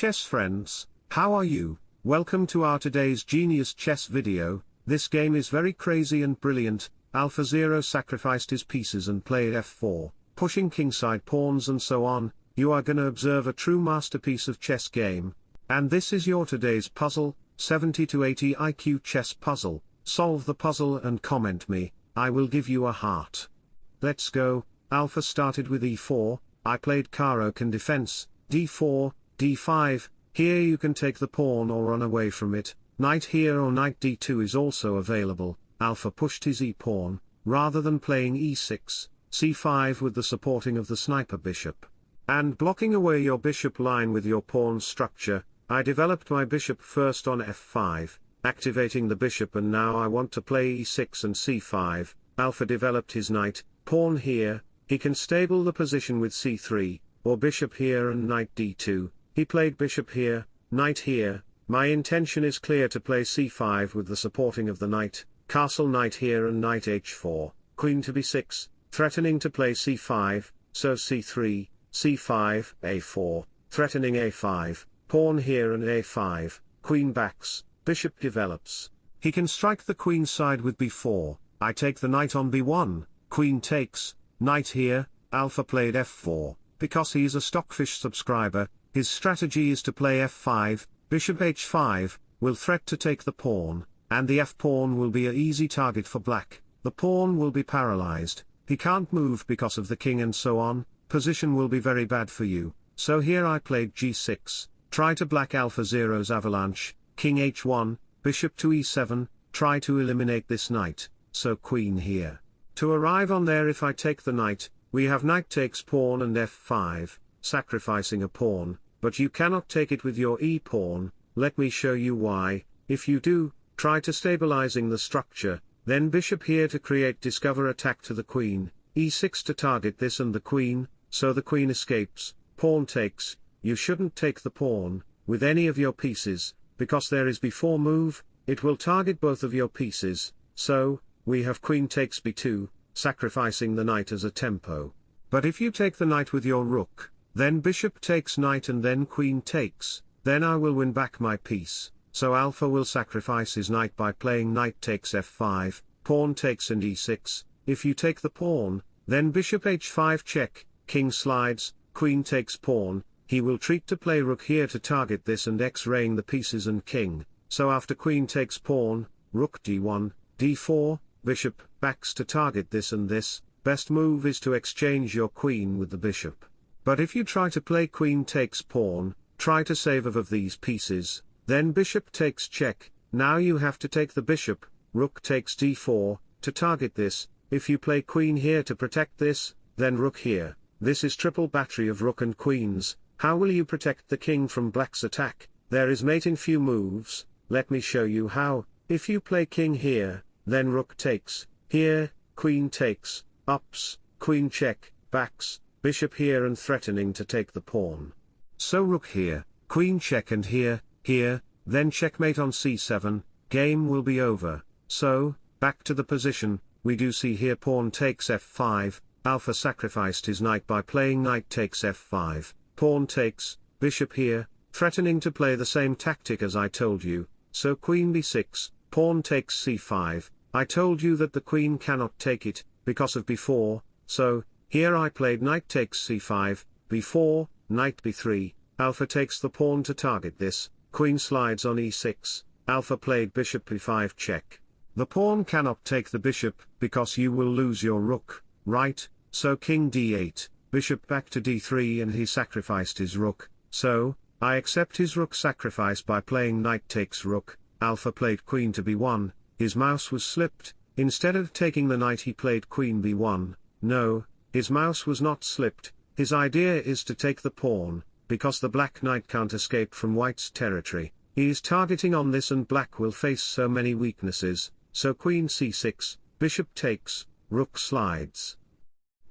chess friends, how are you? Welcome to our today's Genius Chess video, this game is very crazy and brilliant, Alpha Zero sacrificed his pieces and played f4, pushing kingside pawns and so on, you are gonna observe a true masterpiece of chess game. And this is your today's puzzle, 70 to 80 IQ chess puzzle, solve the puzzle and comment me, I will give you a heart. Let's go, Alpha started with e4, I played Caro-Kann defense, d4, d5, here you can take the pawn or run away from it, knight here or knight d2 is also available, Alpha pushed his e-pawn, rather than playing e6, c5 with the supporting of the sniper bishop. And blocking away your bishop line with your pawn structure, I developed my bishop first on f5, activating the bishop and now I want to play e6 and c5, Alpha developed his knight, pawn here, he can stable the position with c3, or bishop here and knight d2, he played bishop here, knight here, my intention is clear to play c5 with the supporting of the knight, castle knight here and knight h4, queen to b6, threatening to play c5, so c3, c5, a4, threatening a5, pawn here and a5, queen backs, bishop develops. He can strike the queen side with b4, I take the knight on b1, queen takes, Knight here, Alpha played f4, because he is a Stockfish subscriber, his strategy is to play f5, bishop h5, will threat to take the pawn, and the f-pawn will be a easy target for black, the pawn will be paralyzed, he can't move because of the king and so on, position will be very bad for you, so here I played g6, try to black alpha zero's avalanche, king h1, bishop to e7, try to eliminate this knight, so queen here. To arrive on there if I take the knight, we have knight takes pawn and f5, sacrificing a pawn, but you cannot take it with your e-pawn, let me show you why, if you do, try to stabilizing the structure, then bishop here to create discover attack to the queen, e6 to target this and the queen, so the queen escapes, pawn takes, you shouldn't take the pawn, with any of your pieces, because there is before move, it will target both of your pieces, so, we have queen takes b2, sacrificing the knight as a tempo. But if you take the knight with your rook, then bishop takes knight and then queen takes, then I will win back my piece, so alpha will sacrifice his knight by playing knight takes f5, pawn takes and e6, if you take the pawn, then bishop h5 check, king slides, queen takes pawn, he will treat to play rook here to target this and x-raying the pieces and king, so after queen takes pawn, rook d1, d4, bishop, backs to target this and this, best move is to exchange your queen with the bishop. But if you try to play queen takes pawn, try to save of these pieces, then bishop takes check, now you have to take the bishop, rook takes d4, to target this, if you play queen here to protect this, then rook here, this is triple battery of rook and queens, how will you protect the king from black's attack, there is mate in few moves, let me show you how, if you play king here, then rook takes, here, queen takes, ups, queen check, backs, bishop here and threatening to take the pawn. So rook here, queen check and here, here, then checkmate on c7, game will be over, so, back to the position, we do see here pawn takes f5, alpha sacrificed his knight by playing knight takes f5, pawn takes, bishop here, threatening to play the same tactic as I told you, so queen b6, pawn takes c5, I told you that the queen cannot take it, because of b4, so, here I played knight takes c5, b4, knight b3, alpha takes the pawn to target this, queen slides on e6, alpha played bishop b5 check. The pawn cannot take the bishop, because you will lose your rook, right, so king d8, bishop back to d3 and he sacrificed his rook, so, I accept his rook sacrifice by playing knight takes rook, alpha played queen to b1, his mouse was slipped, instead of taking the knight he played queen b1, no, his mouse was not slipped, his idea is to take the pawn, because the black knight can't escape from white's territory, he is targeting on this and black will face so many weaknesses, so queen c6, bishop takes, rook slides.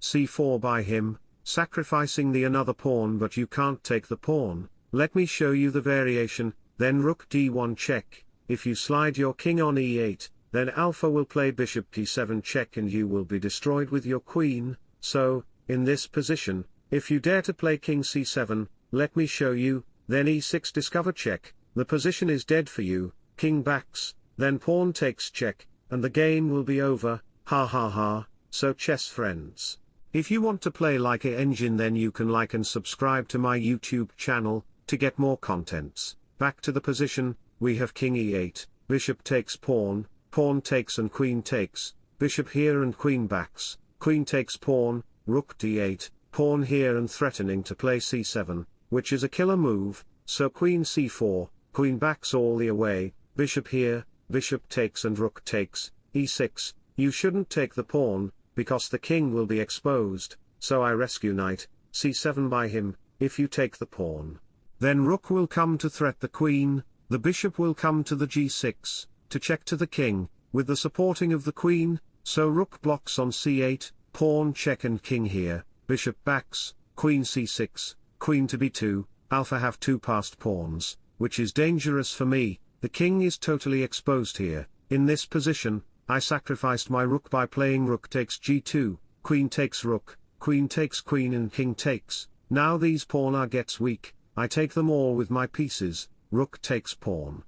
c4 by him, sacrificing the another pawn but you can't take the pawn, let me show you the variation, then rook d1 check, if you slide your king on e8, then alpha will play bishop d7 check and you will be destroyed with your queen, so, in this position, if you dare to play king c7, let me show you, then e6 discover check, the position is dead for you, king backs, then pawn takes check, and the game will be over, ha ha ha, so chess friends. If you want to play like a engine then you can like and subscribe to my YouTube channel, to get more contents. Back to the position, we have king e8, bishop takes pawn, pawn takes and queen takes, bishop here and queen backs, queen takes pawn, rook d8, pawn here and threatening to play c7, which is a killer move, so queen c4, queen backs all the way, bishop here, bishop takes and rook takes, e6, you shouldn't take the pawn, because the king will be exposed, so I rescue knight, c7 by him, if you take the pawn. Then rook will come to threat the queen, the bishop will come to the g6, to check to the king, with the supporting of the queen, so rook blocks on c8, pawn check and king here, bishop backs, queen c6, queen to b2, alpha have two passed pawns, which is dangerous for me, the king is totally exposed here, in this position, I sacrificed my rook by playing rook takes g2, queen takes rook, queen takes queen and king takes, now these pawn are gets weak, I take them all with my pieces, rook takes pawn.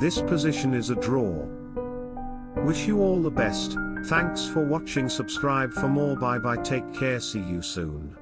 This position is a draw. Wish you all the best, thanks for watching. Subscribe for more. Bye bye. Take care. See you soon.